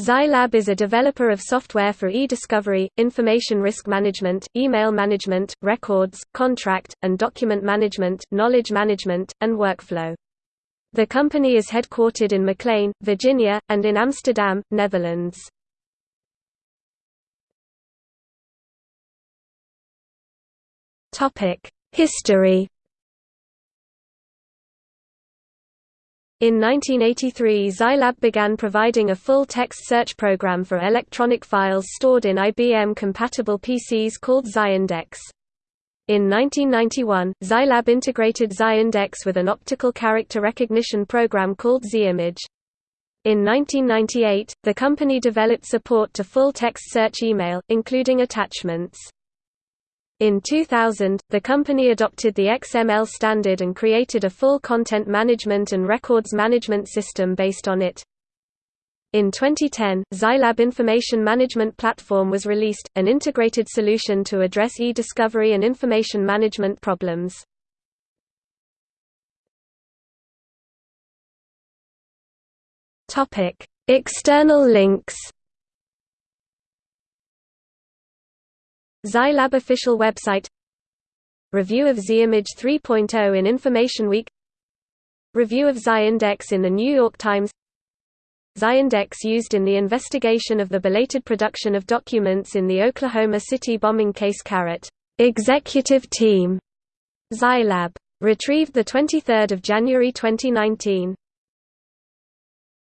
Zylab is a developer of software for e-discovery, information risk management, email management, records, contract, and document management, knowledge management, and workflow. The company is headquartered in McLean, Virginia, and in Amsterdam, Netherlands. History In 1983 Zylab began providing a full-text search program for electronic files stored in IBM-compatible PCs called Zyindex. In 1991, Zylab integrated Zyindex with an optical character recognition program called ZImage. In 1998, the company developed support to full-text search email, including attachments. In 2000, the company adopted the XML standard and created a full content management and records management system based on it. In 2010, Zylab Information Management Platform was released, an integrated solution to address e-discovery and information management problems. External links Zylab official website. Review of ZImage 3.0 in Information Week. Review of Zyindex in The New York Times. Zyindex used in the investigation of the belated production of documents in the Oklahoma City bombing case Carrot. Executive Team. Zylab. Retrieved the 23 January 2019